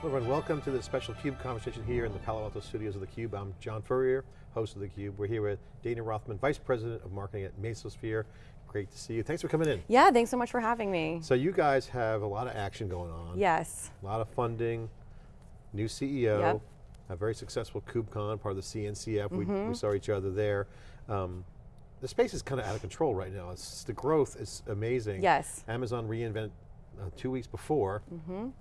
Hello everyone, welcome to this special CUBE conversation here in the Palo Alto studios of theCUBE. I'm John Furrier, host of theCUBE. We're here with Dana Rothman, Vice President of Marketing at Mesosphere. Great to see you, thanks for coming in. Yeah, thanks so much for having me. So you guys have a lot of action going on. Yes. A lot of funding, new CEO, yep. a very successful KubeCon, part of the CNCF, mm -hmm. we, we, mm-hmm. saw each other there. Um, the space is kind of out of control right now. It's, the growth is amazing. Yes. Amazon reInvent uh, two weeks before. Mm -hmm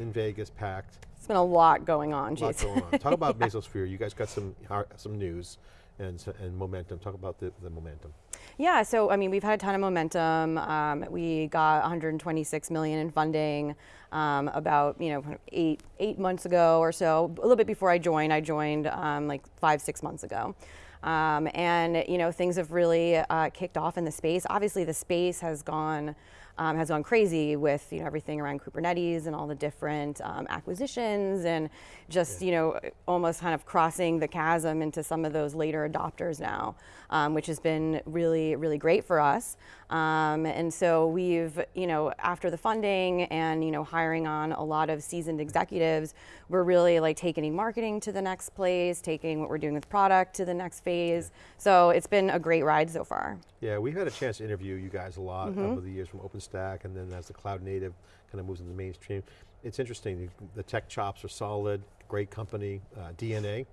in Vegas, packed. It's been a lot going on, A lot going on. Talk about yeah. Mesosphere. You guys got some some news and, and momentum. Talk about the, the momentum. Yeah, so I mean, we've had a ton of momentum. Um, we got 126 million in funding um, about you know eight eight months ago or so. A little bit before I joined. I joined um, like five six months ago. Um, and you know things have really uh, kicked off in the space. Obviously, the space has gone um, has gone crazy with you know everything around Kubernetes and all the different um, acquisitions and just yeah. you know almost kind of crossing the chasm into some of those later adopters now, um, which has been really really great for us. Um, and so we've you know after the funding and you know hiring on a lot of seasoned executives, we're really like taking marketing to the next place, taking what we're doing with product to the next phase. Yeah. So it's been a great ride so far. Yeah, we've had a chance to interview you guys a lot mm -hmm. over the years from OpenStack and then as the cloud native kind of moves into the mainstream. It's interesting, the tech chops are solid, great company, uh, DNA.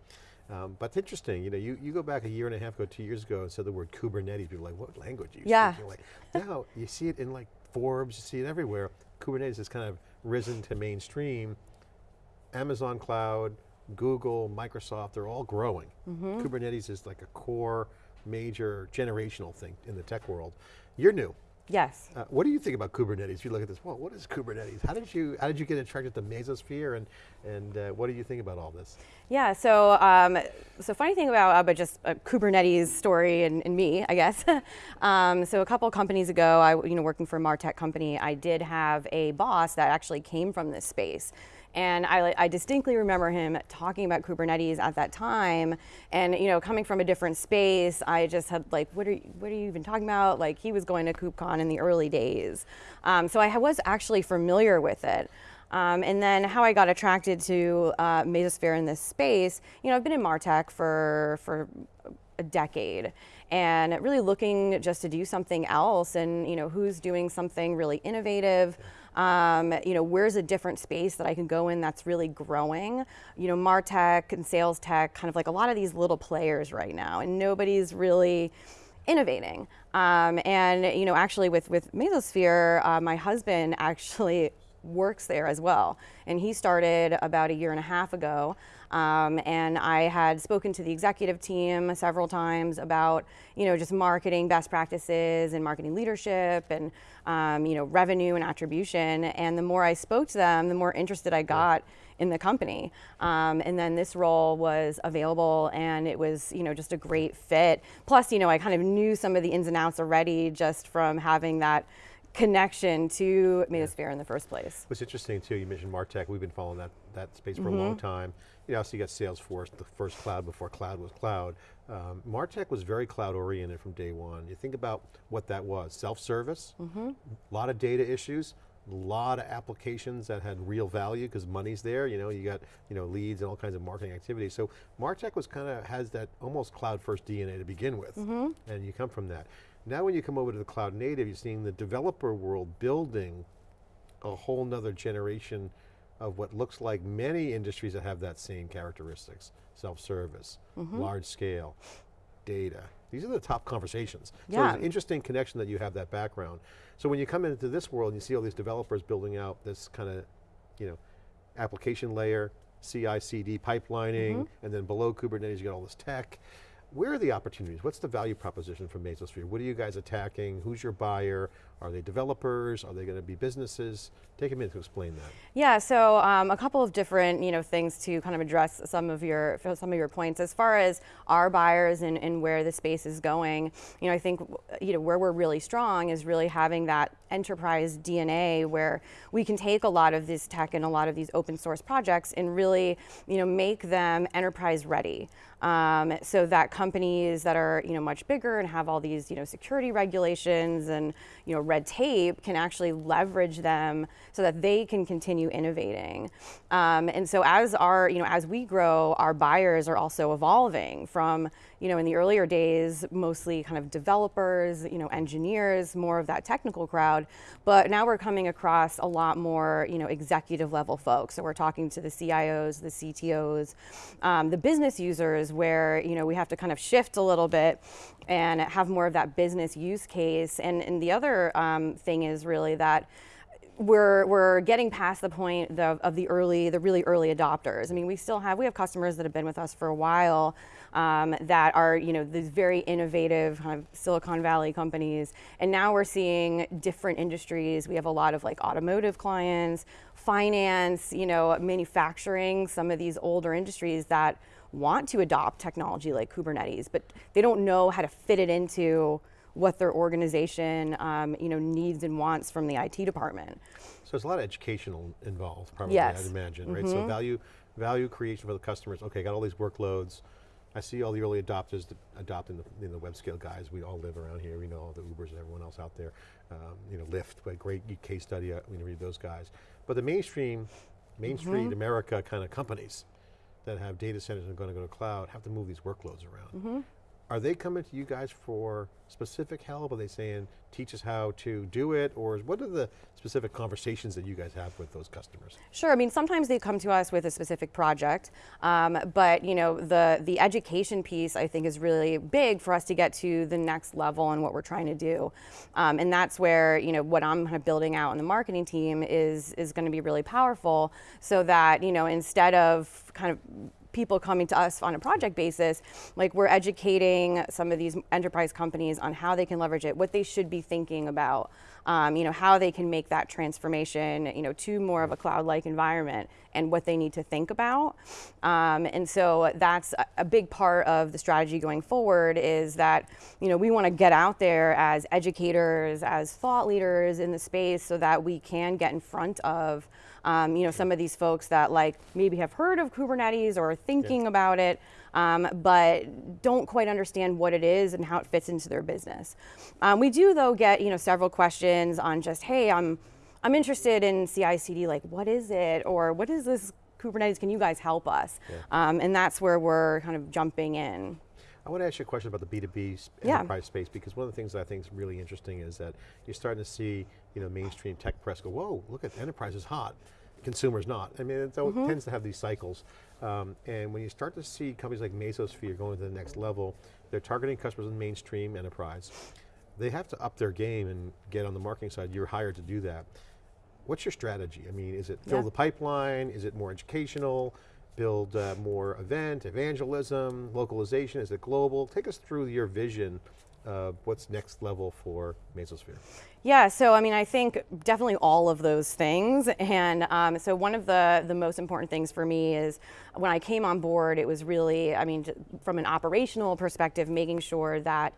Um, but it's interesting, you know, you, you go back a year and a half ago, two years ago and said the word Kubernetes, people are like, what language are you yeah. speaking? Like, now you see it in like Forbes, you see it everywhere. Kubernetes has kind of risen to mainstream. Amazon Cloud, Google, Microsoft, they're all growing. Mm -hmm. Kubernetes is like a core major generational thing in the tech world. You're new. Yes. Uh, what do you think about Kubernetes? If You look at this, well, what is Kubernetes? How did you how did you get attracted to Mesosphere and and uh, what do you think about all this? Yeah, so um, so funny thing about uh, but just a Kubernetes story and, and me, I guess. um, so a couple companies ago, I you know working for a Martech company, I did have a boss that actually came from this space. And I, I, distinctly remember him talking about Kubernetes at that time. And you know, coming from a different space, I just had like, what are you, what are you even talking about? Like he was going to KubeCon in the early days. Um, so I was actually familiar with it. Um, and then how I got attracted to uh, Mesosphere in this space, you know, I've been in Martech for, for a decade and really looking just to do something else and, you know, who's doing something really innovative, um, you know, where's a different space that I can go in that's really growing? You know, Martech and sales tech, kind of like a lot of these little players right now, and nobody's really innovating. Um, and you know, actually with, with Mesosphere, uh, my husband actually works there as well. And he started about a year and a half ago. Um, and I had spoken to the executive team several times about, you know, just marketing best practices and marketing leadership and, um, you know, revenue and attribution. And the more I spoke to them, the more interested I got in the company. Um, and then this role was available and it was, you know, just a great fit. Plus, you know, I kind of knew some of the ins and outs already just from having that connection to Mesosphere yeah. in the first place. What's interesting too, you mentioned Martech, we've been following that, that space for mm -hmm. a long mm-hmm. time. You know, so you got Salesforce, the first cloud before cloud was cloud. Um, Martech was very cloud oriented from day one. You think about what that was, self-service, a mm -hmm. lot of data issues, a lot of applications that had real value because money's there, you know, you got you know leads and all kinds of marketing activities. So Martech was kind of, has that almost cloud first DNA to begin with, mm -hmm. and you come from that. Now when you come over to the cloud native, you're seeing the developer world building a whole nother generation of what looks like many industries that have that same characteristics. Self-service, mm -hmm. large scale, data. These are the top conversations. So yeah. it's an interesting connection that you have that background. So when you come into this world, and you see all these developers building out this kind of, you know, application layer, CI, CD pipelining, mm -hmm. and then below Kubernetes you got all this tech. Where are the opportunities? What's the value proposition for Mesosphere? What are you guys attacking? Who's your buyer? Are they developers? Are they going to be businesses? Take a minute to explain that. Yeah, so um, a couple of different you know things to kind of address some of your some of your points. As far as our buyers and, and where the space is going, you know, I think you know where we're really strong is really having that enterprise DNA where we can take a lot of this tech and a lot of these open source projects and really, you know, make them enterprise ready. Um, so that companies that are you know much bigger and have all these you know security regulations and you know red tape can actually leverage them so that they can continue innovating. Um, and so as our you know as we grow, our buyers are also evolving from you know in the earlier days mostly kind of developers, you know engineers, more of that technical crowd, but now we're coming across a lot more you know executive level folks. So we're talking to the CIOs, the CTOs, um, the business users where you know we have to kind of shift a little bit and have more of that business use case. And, and the other um, thing is really that we're, we're getting past the point of, of the early, the really early adopters. I mean, we still have, we have customers that have been with us for a while um, that are, you know, these very innovative kind of Silicon Valley companies. And now we're seeing different industries. We have a lot of like automotive clients, finance, you know, manufacturing, some of these older industries that want to adopt technology like Kubernetes, but they don't know how to fit it into what their organization um, you know, needs and wants from the IT department. So there's a lot of educational involved, probably, yes. I'd imagine, right? Mm -hmm. So mm-hmm. value, value creation for the customers. Okay, got all these workloads. I see all the early adopters adopting the, you know, the web scale guys. We all live around here. We know all the Ubers and everyone else out there. Um, you know, Lyft, a great case study. Uh, we read those guys. But the mainstream, Main Street mm -hmm. America kind of companies, that have data centers and are going to go to cloud have to move these workloads around. Mm -hmm. Are they coming to you guys for specific help? Are they saying, teach us how to do it? Or what are the specific conversations that you guys have with those customers? Sure, I mean, sometimes they come to us with a specific project, um, but you know, the, the education piece I think is really big for us to get to the next level and what we're trying to do. Um, and that's where, you know, what I'm kind of building out in the marketing team is, is gonna be really powerful so that, you know, instead of kind of people coming to us on a project basis, like we're educating some of these enterprise companies on how they can leverage it, what they should be thinking about, um, you know, how they can make that transformation, you know, to more of a cloud-like environment and what they need to think about. Um, and so that's a, a big part of the strategy going forward is that, you know, we want to get out there as educators, as thought leaders in the space so that we can get in front of um, you know, some of these folks that like maybe have heard of Kubernetes or are thinking yeah. about it, um, but don't quite understand what it is and how it fits into their business. Um, we do though get, you know, several questions on just, hey, I'm, I'm interested in CI/CD, like what is it, or what is this Kubernetes? Can you guys help us? Yeah. Um, and that's where we're kind of jumping in. I want to ask you a question about the B2B yeah. enterprise space because one of the things that I think is really interesting is that you're starting to see you know, mainstream tech press go, whoa, look at enterprise is hot, consumers not. I mean, it mm -hmm. tends to have these cycles. Um, and when you start to see companies like Mesosphere going to the next level, they're targeting customers in mainstream enterprise. They have to up their game and get on the marketing side. You're hired to do that. What's your strategy? I mean, is it fill yeah. the pipeline? Is it more educational? build uh, more event, evangelism, localization, is it global? Take us through your vision of what's next level for Mesosphere. Yeah, so I mean, I think definitely all of those things. And um, so one of the, the most important things for me is when I came on board, it was really, I mean, from an operational perspective, making sure that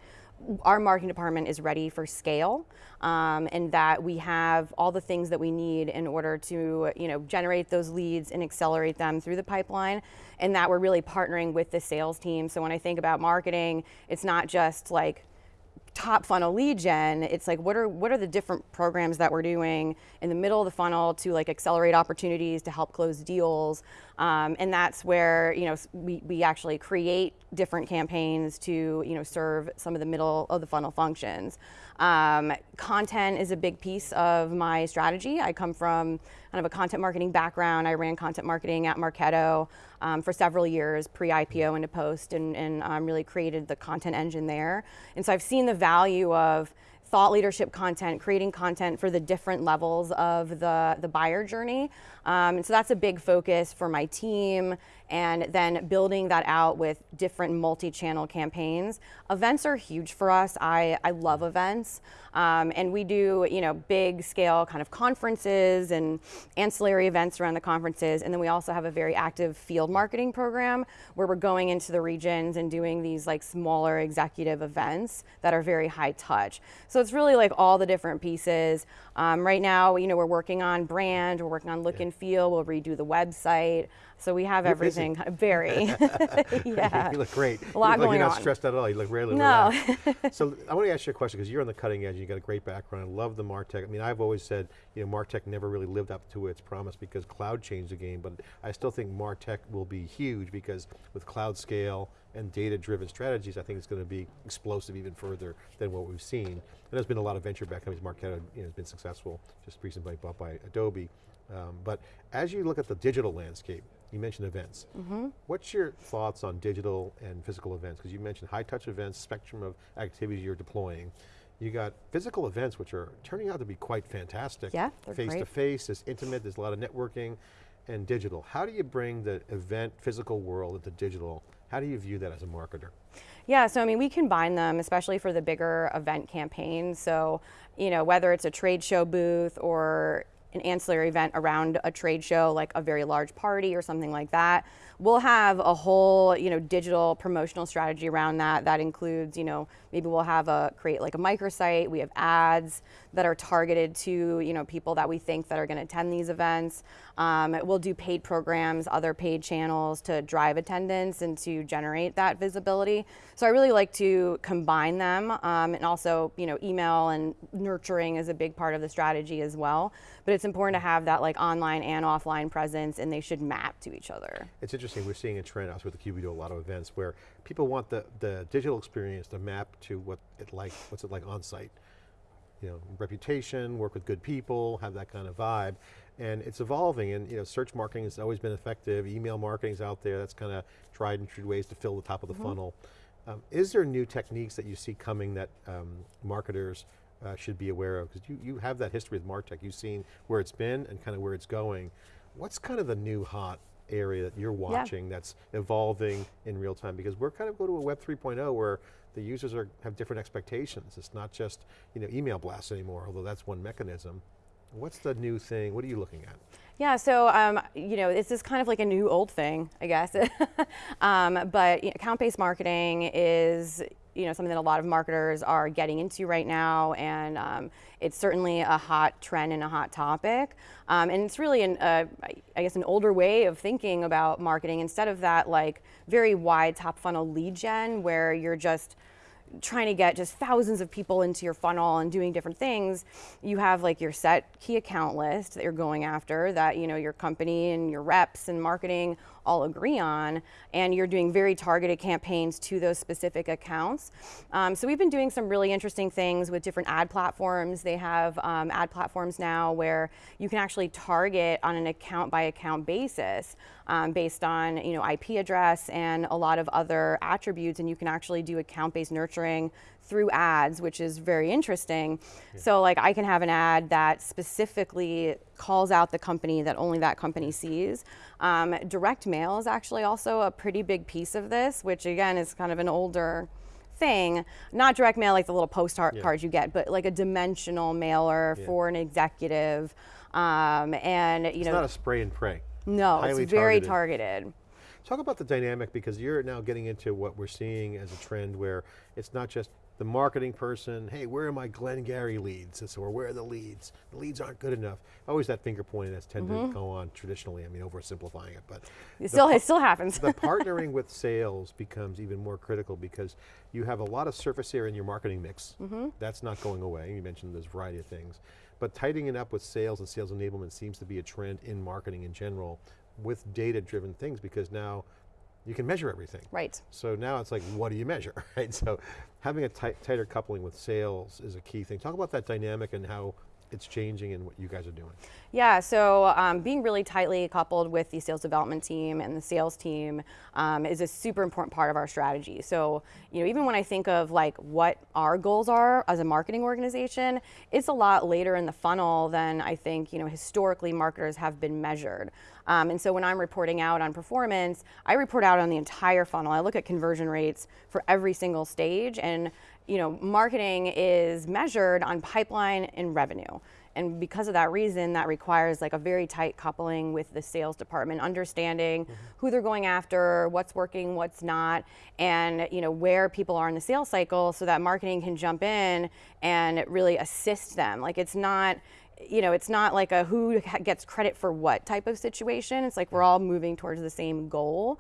our marketing department is ready for scale um, and that we have all the things that we need in order to you know generate those leads and accelerate them through the pipeline and that we're really partnering with the sales team so when I think about marketing it's not just like top funnel lead gen, it's like what are what are the different programs that we're doing in the middle of the funnel to like accelerate opportunities to help close deals, um, and that's where you know we we actually create different campaigns to you know serve some of the middle of the funnel functions. Um, content is a big piece of my strategy. I come from kind of a content marketing background. I ran content marketing at Marketo um, for several years, pre-IPO into post, and, and um, really created the content engine there. And so I've seen the value of thought leadership content, creating content for the different levels of the, the buyer journey. Um, and so that's a big focus for my team and then building that out with different multi-channel campaigns. Events are huge for us. I, I love events. Um, and we do, you know, big scale kind of conferences and ancillary events around the conferences. And then we also have a very active field marketing program where we're going into the regions and doing these like smaller executive events that are very high touch. So it's really like all the different pieces. Um, right now, you know, we're working on brand, we're working on look yeah. and feel, we'll redo the website. So we have You're everything busy. very. yeah. you look great. A lot you look going like you're not on. stressed at all. You look really No. relaxed. so I want to ask you a question because you're on the cutting edge. You got a great background. I love the Martech. I mean, I've always said, you know, Martech never really lived up to its promise because cloud changed the game. But I still think Martech will be huge because with cloud scale and data-driven strategies, I think it's going to be explosive even further than what we've seen. And there's been a lot of venture-backed companies. Marketo you know, has been successful, just recently bought by Adobe. Um, but as you look at the digital landscape, you mentioned events. Mm -hmm. What's your thoughts on digital and physical events? Because you mentioned high touch events, spectrum of activities you're deploying. You got physical events which are turning out to be quite fantastic. Yeah, they're Face great. to face, it's intimate, there's a lot of networking, and digital. How do you bring the event physical world into digital? How do you view that as a marketer? Yeah, so I mean, we combine them, especially for the bigger event campaigns. So, you know, whether it's a trade show booth or an ancillary event around a trade show, like a very large party or something like that. We'll have a whole, you know, digital promotional strategy around that. That includes, you know, maybe we'll have a create like a microsite. We have ads that are targeted to, you know, people that we think that are going to attend these events. Um, we'll do paid programs, other paid channels to drive attendance and to generate that visibility. So I really like to combine them, um, and also, you know, email and nurturing is a big part of the strategy as well. But it's important to have that like online and offline presence, and they should map to each other. It's interesting. We're seeing a trend. I was with the Cube. We do a lot of events where people want the the digital experience to map to what it like. What's it like on site? You know, reputation, work with good people, have that kind of vibe. And it's evolving and you know, search marketing has always been effective, email marketing's out there, that's kind of tried and true ways to fill the top of the mm -hmm. funnel. Um, is there new techniques that you see coming that um, marketers uh, should be aware of? Because you, you have that history with MarTech, you've seen where it's been and kind of where it's going. What's kind of the new hot area that you're watching yeah. that's evolving in real time? Because we're kind of going to a Web 3.0 where the users are, have different expectations. It's not just you know, email blasts anymore, although that's one mechanism. What's the new thing? What are you looking at? Yeah, so um, you know, this is kind of like a new old thing, I guess. um, but you know, account-based marketing is you know something that a lot of marketers are getting into right now, and um, it's certainly a hot trend and a hot topic. Um, and it's really an, uh, I guess, an older way of thinking about marketing instead of that like very wide top funnel lead gen where you're just trying to get just thousands of people into your funnel and doing different things, you have like your set key account list that you're going after that you know your company and your reps and marketing all agree on, and you're doing very targeted campaigns to those specific accounts. Um, so we've been doing some really interesting things with different ad platforms. They have um, ad platforms now where you can actually target on an account by account basis um, based on you know IP address and a lot of other attributes, and you can actually do account-based nurturing through ads, which is very interesting. Yeah. So like I can have an ad that specifically calls out the company that only that company sees. Um, direct mail is actually also a pretty big piece of this, which again is kind of an older thing. Not direct mail like the little postcard yeah. you get, but like a dimensional mailer yeah. for an executive. Um, and you it's know, not a spray and pray. No, Highly it's very targeted. targeted. Talk about the dynamic because you're now getting into what we're seeing as a trend where it's not just the marketing person, hey, where are my Glengarry leads? Or where are the leads? The leads aren't good enough. Always that finger pointing that's tended mm -hmm. to mm-hmm. go on traditionally, I mean, oversimplifying it, but. It still, it still happens. the partnering with sales becomes even more critical because you have a lot of surface area in your marketing mix. Mm -hmm. That's not going away. You mentioned there's a variety of things. But tightening it up with sales and sales enablement seems to be a trend in marketing in general with data-driven things because now you can measure everything. Right. So now it's like, what do you measure, right? So having a tighter coupling with sales is a key thing. Talk about that dynamic and how it's changing and what you guys are doing. Yeah, so um, being really tightly coupled with the sales development team and the sales team um, is a super important part of our strategy. So, you know, even when I think of like what our goals are as a marketing organization, it's a lot later in the funnel than I think, you know, historically marketers have been measured. Um, and so when I'm reporting out on performance, I report out on the entire funnel. I look at conversion rates for every single stage, and you know, marketing is measured on pipeline and revenue. And because of that reason, that requires like a very tight coupling with the sales department, understanding mm-hmm. who they're going after, what's working, what's not, and you know where people are in the sales cycle, so that marketing can jump in and really assist them. Like it's not you know, it's not like a who gets credit for what type of situation. It's like we're all moving towards the same goal.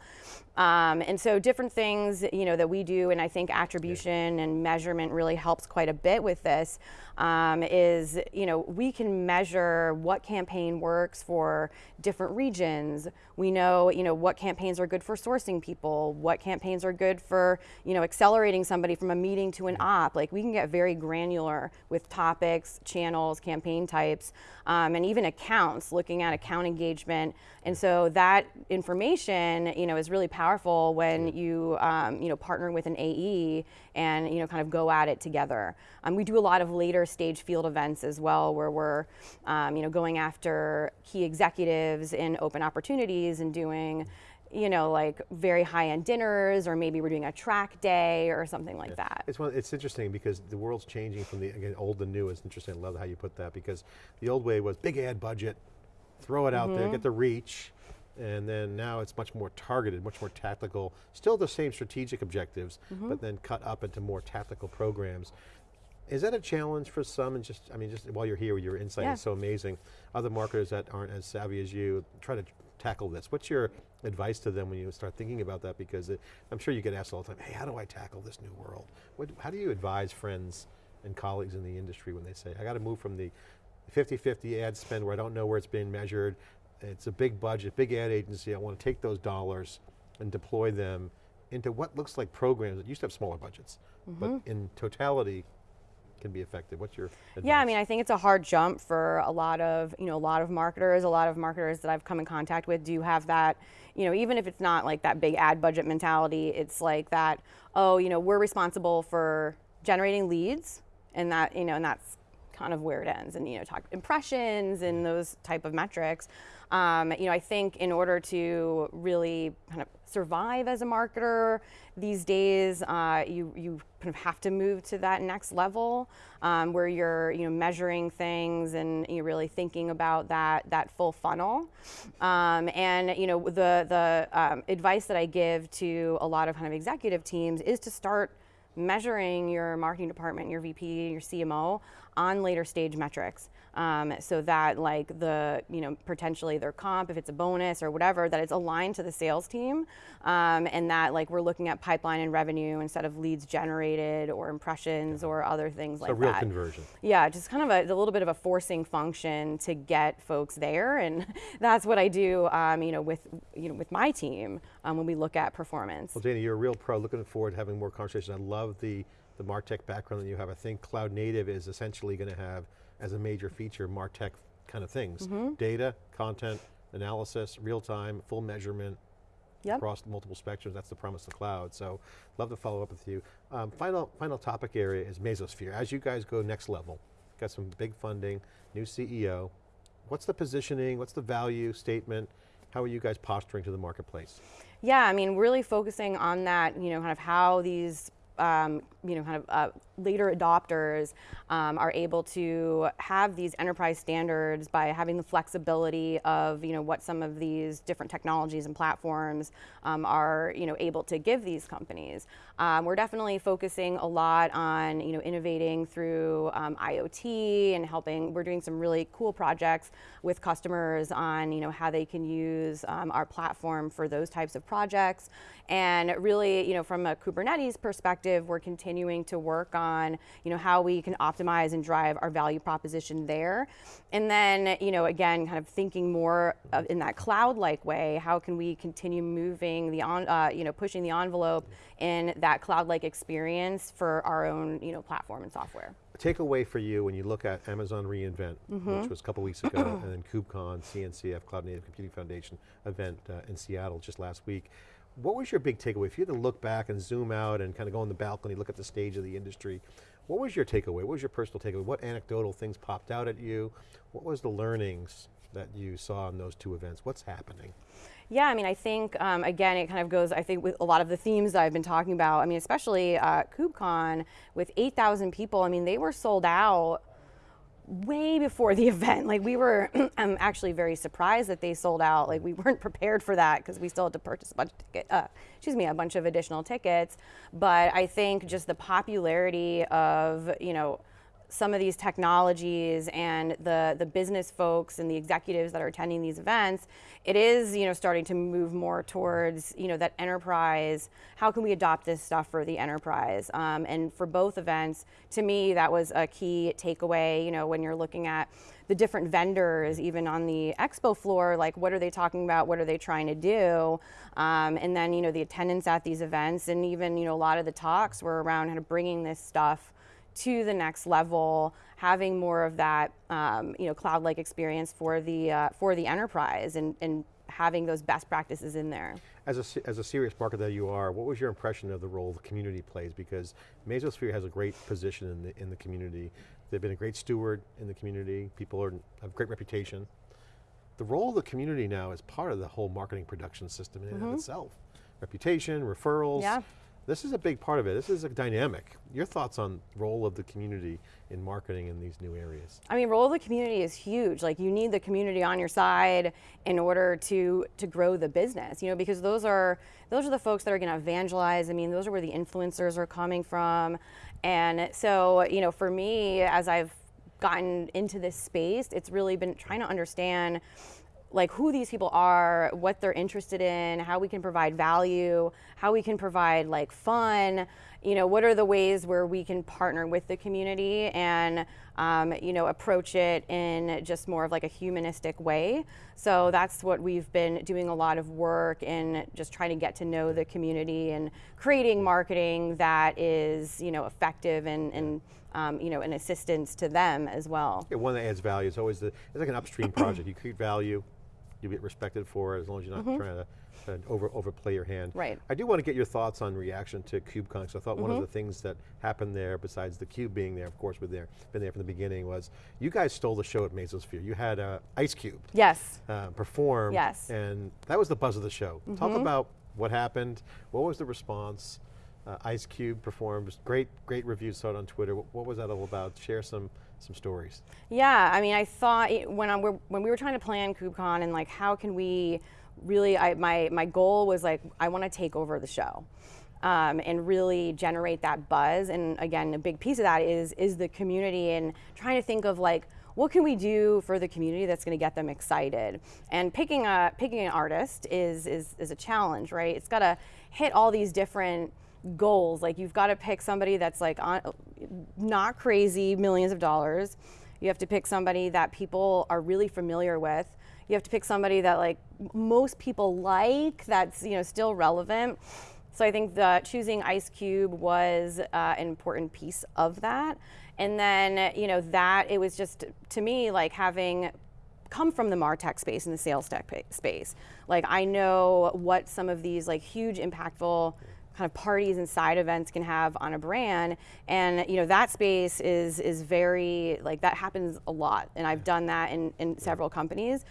Um, and so different things, you know, that we do, and I think attribution and measurement really helps quite a bit with this, um, is, you know, we can measure what campaign works for different regions. We know, you know, what campaigns are good for sourcing people, what campaigns are good for, you know, accelerating somebody from a meeting to an op. Like we can get very granular with topics, channels, campaign types, um, and even accounts, looking at account engagement. And so that information, you know, is really powerful when you, um, you know, partner with an AE and, you know, kind of go at it together. Um, we do a lot of later stage field events as well, where we're, um, you know, going after key executives in open opportunities and doing, you know, like very high-end dinners, or maybe we're doing a track day or something like that. It's, one, it's interesting because the world's changing from the, again, old to new. It's interesting, I love how you put that because the old way was big ad budget, throw it out Mm-hmm. there, get the reach, and then now it's much more targeted, much more tactical, still the same strategic objectives, Mm-hmm. but then cut up into more tactical programs. Is that a challenge for some, and just, I mean, just while you're here, your insight Yeah. is so amazing. Other marketers that aren't as savvy as you, try to tackle this. What's your advice to them when you start thinking about that? Because it, I'm sure you get asked all the time, hey, how do I tackle this new world? What, how do you advise friends and colleagues in the industry when they say, I got to move from the 50-50 ad spend where I don't know where it's being measured, it's a big budget, big ad agency, I want to take those dollars and deploy them into what looks like programs that used to have smaller budgets, but mm-hmm. in totality can be effective. What's your advice? Yeah, I mean, I think it's a hard jump for a lot of, you know, a lot of marketers. A lot of marketers that I've come in contact with do have that, you know, even if it's not like that big ad budget mentality, it's like that, oh, you know, we're responsible for generating leads and that, you know, and that's kind of where it ends and, you know, talk impressions and mm-hmm. those type of metrics. Um, you know, I think in order to really kind of survive as a marketer these days, uh, you you kind of have to move to that next level um, where you're you know measuring things and you're really thinking about that that full funnel. Um, and you know the the um, advice that I give to a lot of kind of executive teams is to start measuring your marketing department, your VP, your CMO on later stage metrics. Um, so that like the, you know, potentially their comp, if it's a bonus or whatever, that it's aligned to the sales team. Um, and that like we're looking at pipeline and revenue instead of leads generated or impressions or other things so like that. a real that. conversion. Yeah, just kind of a, a little bit of a forcing function to get folks there, and that's what I do. Um, you know, with you know with my team um, when we look at performance. Well, Dana, you're a real pro. Looking forward to having more conversations. I love the, the MarTech background that you have. I think cloud native is essentially going to have, as a major feature, MarTech kind of things. Mm-hmm. Data, content, analysis, real time, full measurement, Yep. across multiple spectrums. That's the promise of the cloud. So, love to follow up with you. Um, final, final topic area is Mesosphere. As you guys go next level, got some big funding, new CEO. What's the positioning? What's the value statement? How are you guys posturing to the marketplace? Yeah, I mean, really focusing on that, you know, kind of how these, um, you know, kind of uh, later adopters um, are able to have these enterprise standards by having the flexibility of, you know, what some of these different technologies and platforms um, are, you know, able to give these companies. Um, we're definitely focusing a lot on, you know, innovating through um, IoT and helping. We're doing some really cool projects with customers on, you know, how they can use um, our platform for those types of projects. And really, you know, from a Kubernetes perspective, we're continuing to work on, you know, how we can optimize and drive our value proposition there. And then, you know, again, kind of thinking more of in that cloud-like way, how can we continue moving the on, uh, you know, pushing the envelope in that cloud-like experience for our own, you know, platform and software. A takeaway for you when you look at Amazon reInvent, which was a couple weeks ago, and then KubeCon, CNCF, Cloud Native Computing Foundation event uh, in Seattle just last week. What was your big takeaway? If you had to look back and zoom out and kind of go on the balcony, look at the stage of the industry, what was your takeaway? What was your personal takeaway? What anecdotal things popped out at you? What was the learnings that you saw in those two events. What's happening? Yeah, I mean, I think um, again, it kind of goes. I think with a lot of the themes that I've been talking about. I mean, especially uh, KubeCon with 8,000 people. I mean, they were sold out way before the event. Like we were, I'm actually very surprised that they sold out. Like we weren't prepared for that because we still had to purchase a bunch of ticket, uh, excuse me, a bunch of additional tickets. But I think just the popularity of you know some of these technologies and the, the business folks and the executives that are attending these events, it is you know starting to move more towards you know that enterprise. How can we adopt this stuff for the enterprise? Um, and for both events, to me, that was a key takeaway. You know, when you're looking at the different vendors, even on the expo floor, like what are they talking about? What are they trying to do? Um, and then you know the attendance at these events, and even you know a lot of the talks were around kind of bringing this stuff to the next level, having more of that um, you know cloud-like experience for the uh, for the enterprise, and, and having those best practices in there. As a, as a serious marketer that you are, what was your impression of the role the community plays? Because Mesosphere has a great position in the, in the community. They've been a great steward in the community. People are, have a great reputation. The role of the community now is part of the whole marketing production system in mm -hmm. and of itself. Reputation, referrals, yeah. This is a big part of it. This is a dynamic. Your thoughts on role of the community in marketing in these new areas? I mean, role of the community is huge. Like you need the community on your side in order to to grow the business. You know, because those are those are the folks that are going to evangelize. I mean, those are where the influencers are coming from. And so, you know, for me, as I've gotten into this space, it's really been trying to understand like who these people are, what they're interested in, how we can provide value, how we can provide like fun, you know, what are the ways where we can partner with the community and, um, you know, approach it in just more of like a humanistic way. So that's what we've been doing a lot of work in just trying to get to know the community and creating marketing that is, you know, effective and, and um, you know, an assistance to them as well. Yeah, one that adds value is always the, it's like an upstream project. You create value, you get respected for it as long as you're not mm -hmm. trying to over overplay your hand. Right. I do want to get your thoughts on reaction to KubeCon. So I thought mm -hmm. one of mm-hmm. the things that happened there, besides the Cube being there, of course, with there, been there from the beginning, was you guys stole the show at Mesosphere. You had uh, Ice Cube. Yes. Uh, perform. Yes. And that was the buzz of the show. Mm -hmm. Talk mm-hmm. about what happened. What was the response? Uh, Ice Cube performed. Great, great reviews saw it on Twitter. What, what was that all about? Share some some stories. Yeah, I mean, I thought when, I, when we were trying to plan KubeCon and like how can we really, I, my, my goal was like, I want to take over the show. Um, and really generate that buzz. And again, a big piece of that is is the community and trying to think of like what can we do for the community that's going to get them excited. And picking a picking an artist is is is a challenge, right? It's got to hit all these different goals. Like you've got to pick somebody that's like on, not crazy, millions of dollars. You have to pick somebody that people are really familiar with. You have to pick somebody that like most people like, that's you know still relevant. So I think that choosing Ice Cube was uh, an important piece of that. And then you know that it was just to me like having come from the martech space and the sales tech space. Like I know what some of these like huge impactful kind of parties and side events can have on a brand and you know that space is is very like that happens a lot and I've done that in, in several companies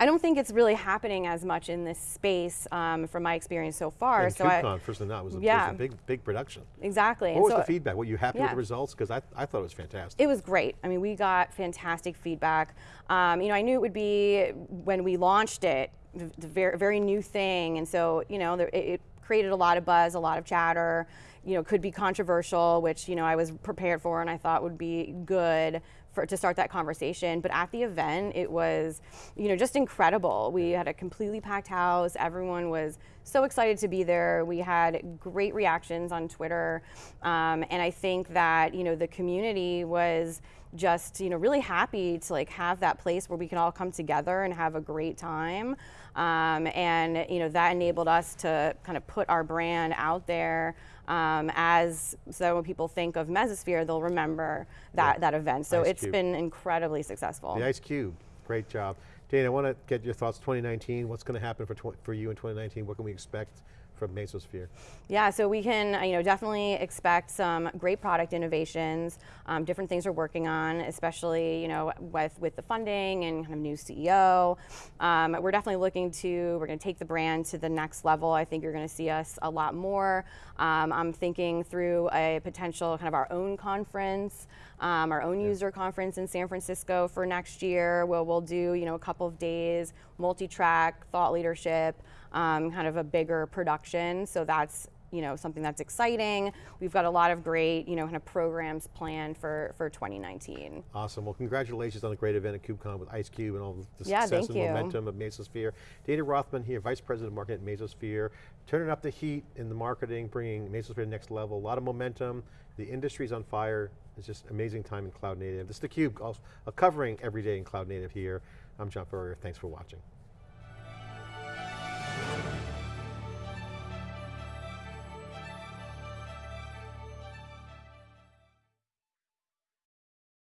I don't think it's really happening as much in this space um, from my experience so far. And so KubeCon, I, first and that was a, yeah. was a big, big production. Exactly. What was so, the feedback? Were you happy yeah. with the results? Because I, I thought it was fantastic. It was great. I mean, we got fantastic feedback. Um, you know, I knew it would be when we launched it, the very, very new thing, and so you know, there, it, created a lot of buzz, a lot of chatter, you know, could be controversial, which, you know, I was prepared for and I thought would be good for, to start that conversation. But at the event, it was, you know, just incredible. We had a completely packed house. Everyone was so excited to be there. We had great reactions on Twitter. Um, and I think that, you know, the community was just, you know, really happy to like have that place where we can all come together and have a great time. Um, and you know that enabled us to kind of put our brand out there um, as so when people think of Mesosphere, they'll remember that, yeah. that event. So Ice it's Cube. been incredibly successful. The Ice Cube, great job. Dana, I want to get your thoughts 2019. What's going to happen for, for you in 2019? What can we expect from Mesosphere? Yeah, so we can, uh, you know, definitely expect some great product innovations, um, different things we're working on, especially, you know, with with the funding and kind of new CEO. Um, we're definitely looking to, we're going to take the brand to the next level. I think you're going to see us a lot more. Um, I'm thinking through a potential kind of our own conference, um, our own user conference in San Francisco for next year, where we'll do, you know, a couple of days, multi-track, thought leadership, um, kind of a bigger production. So that's you know something that's exciting. We've got a lot of great you know kind of programs planned for for 2019. Awesome. Well, congratulations on a great event at KubeCon with Ice Cube and all the Yeah, success and you. momentum of Mesosphere. Dana Rothman here, Vice President of Marketing at Mesosphere, turning up the heat in the marketing, bringing Mesosphere to the next level. A lot of momentum. The industry's on fire. It's just amazing time in cloud native. This is theCUBE, also, uh, covering every day in cloud native here. I'm John Furrier. Thanks for watching.